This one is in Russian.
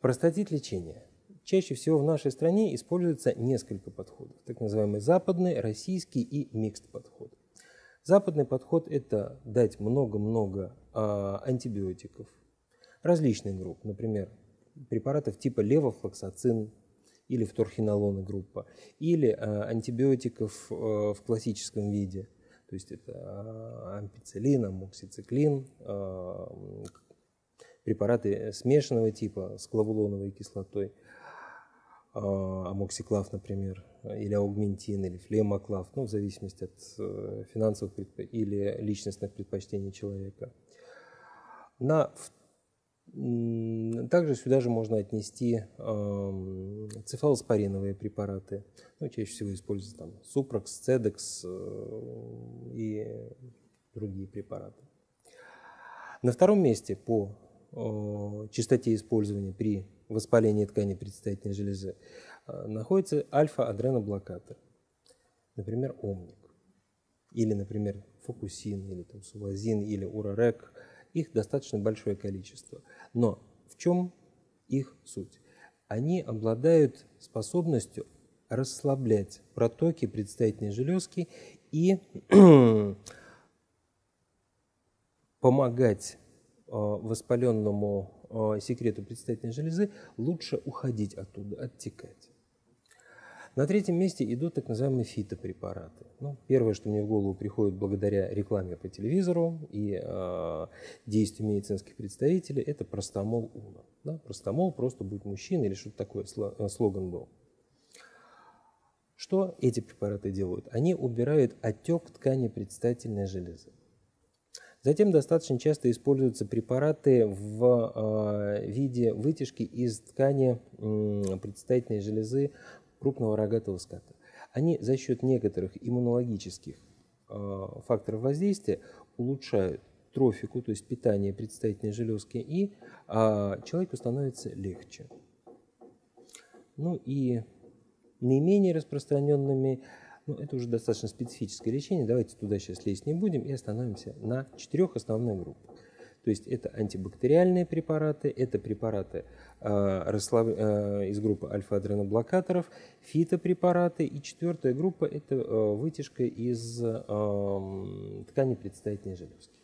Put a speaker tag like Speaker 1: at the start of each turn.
Speaker 1: Простотит лечения. Чаще всего в нашей стране используется несколько подходов, так называемый западный, российский и микст подход. Западный подход – это дать много-много а, антибиотиков различных групп, например, препаратов типа левофлоксацин или вторхинолона группа, или а, антибиотиков а, в классическом виде, то есть это а, ампицилин, амоксициклин, а, препараты смешанного типа с клавулоновой кислотой, а, амоксиклав, например, или аугментин, или флемоклав, ну, в зависимости от э, финансовых или личностных предпочтений человека. На также сюда же можно отнести э, цефалоспориновые препараты. Ну, чаще всего используются там супрокс, цедекс э, и другие препараты. На втором месте по э, частоте использования при воспалении ткани предстательной железы э, находится альфа-адреноблокатор, например, омник, или, например, фокусин, или там, сувазин, или урарек – их достаточно большое количество. Но в чем их суть? Они обладают способностью расслаблять протоки предстательной железки и помогать воспаленному э, секрету предстательной железы лучше уходить оттуда, оттекать. На третьем месте идут так называемые фитопрепараты. Ну, первое, что мне в голову приходит благодаря рекламе по телевизору и э, действию медицинских представителей, это простомол УНА. Да? Простомол просто будет мужчина или что-то такое, э, слоган был. Что эти препараты делают? Они убирают отек ткани предстательной железы. Затем достаточно часто используются препараты в э, виде вытяжки из ткани предстательной железы крупного рогатого ската. Они за счет некоторых иммунологических э, факторов воздействия улучшают трофику, то есть питание предстательной железки, и э, человеку становится легче. Ну и наименее распространенными, ну это уже достаточно специфическое лечение, давайте туда сейчас лезть не будем и остановимся на четырех основных группах. То есть это антибактериальные препараты, это препараты э, э, из группы альфа-адреноблокаторов, фитопрепараты. И четвертая группа – это э, вытяжка из ткани предстательной железки.